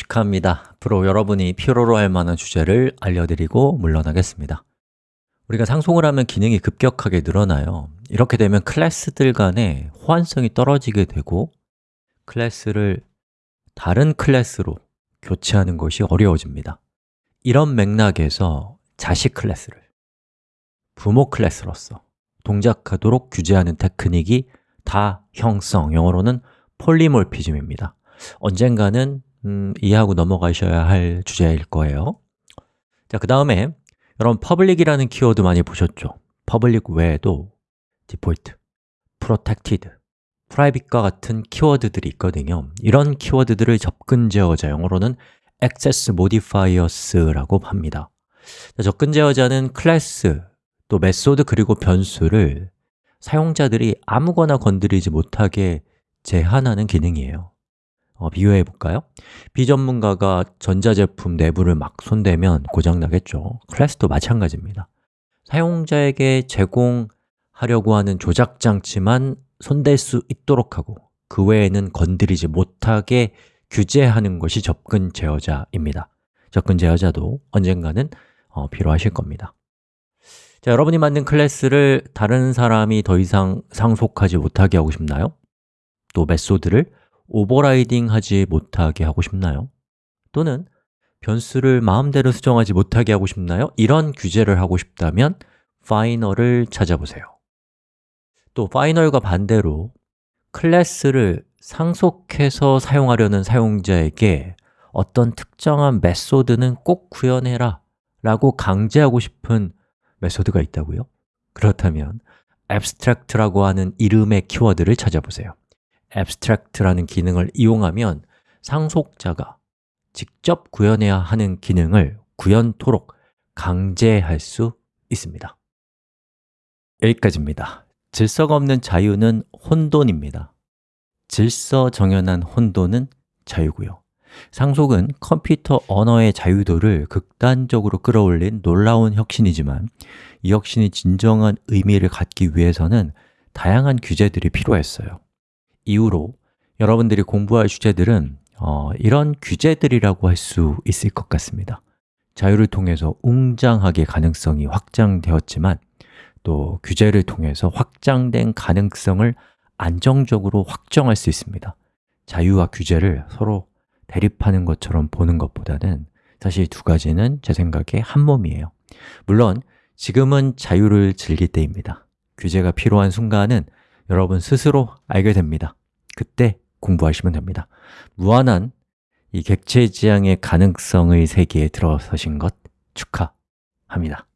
축하합니다. 앞으로 여러분이 필요로 할 만한 주제를 알려드리고 물러나겠습니다. 우리가 상속을 하면 기능이 급격하게 늘어나요. 이렇게 되면 클래스들 간의 호환성이 떨어지게 되고 클래스를 다른 클래스로 교체하는 것이 어려워집니다. 이런 맥락에서 자식 클래스를 부모 클래스로서 동작하도록 규제하는 테크닉이 다형성, 영어로는 polymorphism입니다. 언젠가는 음, 이해하고 넘어가셔야 할 주제일 거예요. 자, 그 다음에 여러분 public이라는 키워드 많이 보셨죠? public 외에도 default, protected, private과 같은 키워드들이 있거든요. 이런 키워드들을 접근 제어자, 영어로는 access modifiers라고 합니다. 자, 접근 제어자는 클래스, 또 method 그리고 변수를 사용자들이 아무거나 건드리지 못하게 제한하는 기능이에요 어, 비교해 볼까요? 비전문가가 전자제품 내부를 막 손대면 고장나겠죠 클래스도 마찬가지입니다 사용자에게 제공하려고 하는 조작장치만 손댈 수 있도록 하고 그 외에는 건드리지 못하게 규제하는 것이 접근 제어자입니다 접근 제어자도 언젠가는 어, 필요하실 겁니다 자, 여러분이 만든 클래스를 다른 사람이 더 이상 상속하지 못하게 하고 싶나요? 또 method를 overriding 하지 못하게 하고 싶나요? 또는 변수를 마음대로 수정하지 못하게 하고 싶나요? 이런 규제를 하고 싶다면 final을 찾아보세요 또 final과 반대로 클래스를 상속해서 사용하려는 사용자에게 어떤 특정한 메소드는 꼭 구현해라 라고 강제하고 싶은 메소드가 있다고요? 그렇다면 abstract라고 하는 이름의 키워드를 찾아보세요 abstract라는 기능을 이용하면 상속자가 직접 구현해야 하는 기능을 구현토록 강제할 수 있습니다. 여기까지입니다. 질서가 없는 자유는 혼돈입니다. 질서 정연한 혼돈은 자유고요. 상속은 컴퓨터 언어의 자유도를 극단적으로 끌어올린 놀라운 혁신이지만 이 혁신이 진정한 의미를 갖기 위해서는 다양한 규제들이 필요했어요 이후로 여러분들이 공부할 주제들은 어, 이런 규제들이라고 할 수 있을 것 같습니다. 자유를 통해서 웅장하게 가능성이 확장되었지만 또 규제를 통해서 확장된 가능성을 안정적으로 확정할 수 있습니다. 자유와 규제를 서로 대립하는 것처럼 보는 것보다는 사실 두 가지는 제 생각에 한 몸이에요. 물론 지금은 자유를 즐길 때입니다. 규제가 필요한 순간은 여러분 스스로 알게 됩니다. 그때 공부하시면 됩니다. 무한한 이 객체 지향의 가능성의 세계에 들어서신 것 축하합니다